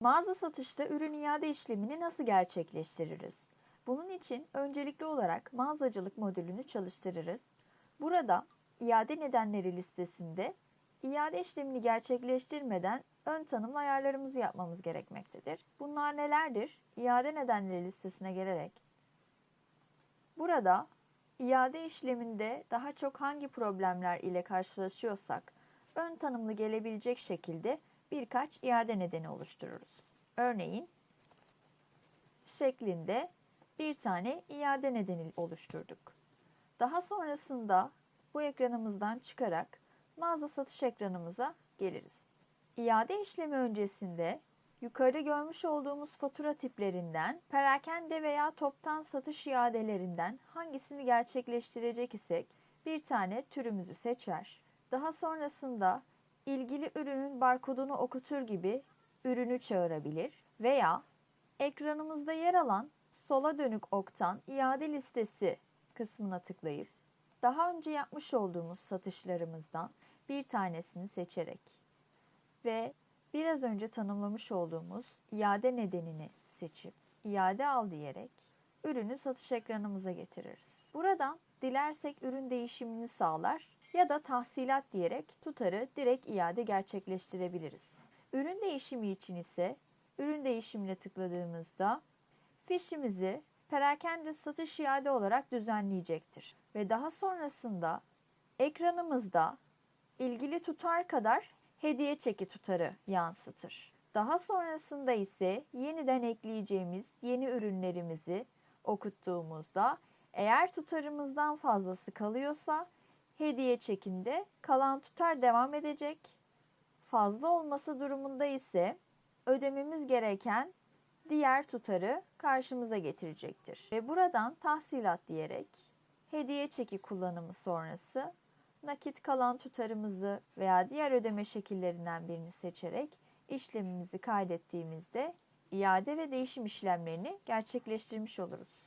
Mağaza satışta ürün iade işlemini nasıl gerçekleştiririz? Bunun için öncelikli olarak mağazacılık modülünü çalıştırırız. Burada iade nedenleri listesinde iade işlemini gerçekleştirmeden ön tanımlı ayarlarımızı yapmamız gerekmektedir. Bunlar nelerdir? İade nedenleri listesine gelerek burada iade işleminde daha çok hangi problemler ile karşılaşıyorsak ön tanımlı gelebilecek şekilde birkaç iade nedeni oluştururuz. Örneğin şeklinde bir tane iade nedeni oluşturduk. Daha sonrasında bu ekranımızdan çıkarak mağaza satış ekranımıza geliriz. İade işlemi öncesinde yukarıda görmüş olduğumuz fatura tiplerinden perakende veya toptan satış iadelerinden hangisini gerçekleştirecek isek bir tane türümüzü seçer. Daha sonrasında ilgili ürünün barkodunu okutur gibi ürünü çağırabilir veya ekranımızda yer alan sola dönük oktan iade listesi kısmına tıklayıp daha önce yapmış olduğumuz satışlarımızdan bir tanesini seçerek ve biraz önce tanımlamış olduğumuz iade nedenini seçip iade al diyerek ürünü satış ekranımıza getiririz. Buradan dilersek ürün değişimini sağlar ya da tahsilat diyerek tutarı direkt iade gerçekleştirebiliriz. Ürün değişimi için ise ürün değişimine tıkladığımızda fişimizi perakende satış iade olarak düzenleyecektir. Ve daha sonrasında ekranımızda ilgili tutar kadar hediye çeki tutarı yansıtır. Daha sonrasında ise yeniden ekleyeceğimiz yeni ürünlerimizi okuttuğumuzda eğer tutarımızdan fazlası kalıyorsa hediye çekinde kalan tutar devam edecek. Fazla olması durumunda ise ödememiz gereken diğer tutarı karşımıza getirecektir. Ve buradan tahsilat diyerek hediye çeki kullanımı sonrası nakit kalan tutarımızı veya diğer ödeme şekillerinden birini seçerek işlemimizi kaydettiğimizde iade ve değişim işlemlerini gerçekleştirmiş oluruz.